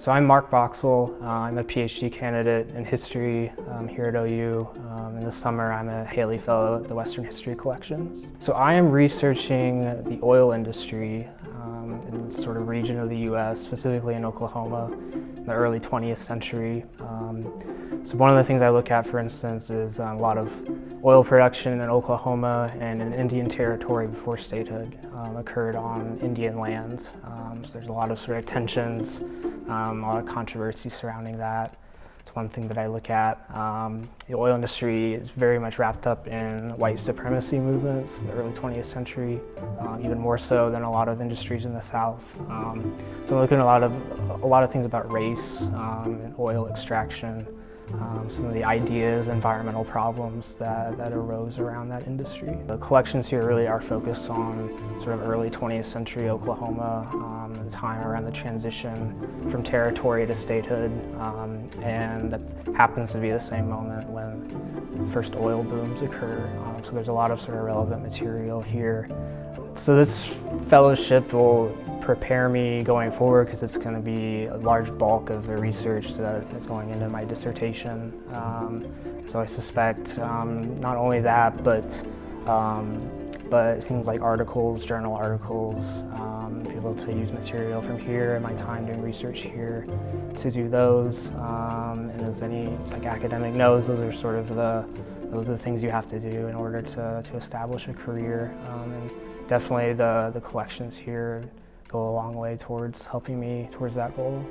So I'm Mark Boxall. Uh, I'm a PhD candidate in history um, here at OU. Um, in the summer, I'm a Haley Fellow at the Western History Collections. So I am researching the oil industry um, in the sort of region of the U.S., specifically in Oklahoma, in the early 20th century. Um, so one of the things I look at, for instance, is a lot of oil production in Oklahoma and in Indian Territory before statehood um, occurred on Indian lands. Um, so there's a lot of sort of tensions um, a lot of controversy surrounding that. It's one thing that I look at. Um, the oil industry is very much wrapped up in white supremacy movements the early 20th century, uh, even more so than a lot of industries in the South. Um, so I'm looking at a lot of, a lot of things about race um, and oil extraction, um, some of the ideas, environmental problems that, that arose around that industry. The collections here really are focused on sort of early 20th century Oklahoma, um, the time around the transition from territory to statehood, um, and that happens to be the same moment when first oil booms occur. Um, so there's a lot of sort of relevant material here. So this fellowship will prepare me going forward because it's going to be a large bulk of the research that is going into my dissertation. Um, so I suspect um, not only that, but um, but things like articles, journal articles, um, be able to use material from here and my time doing research here to do those. Um, and as any like academic knows, those are sort of the those are the things you have to do in order to, to establish a career. Um, and definitely the, the collections here go a long way towards helping me towards that goal.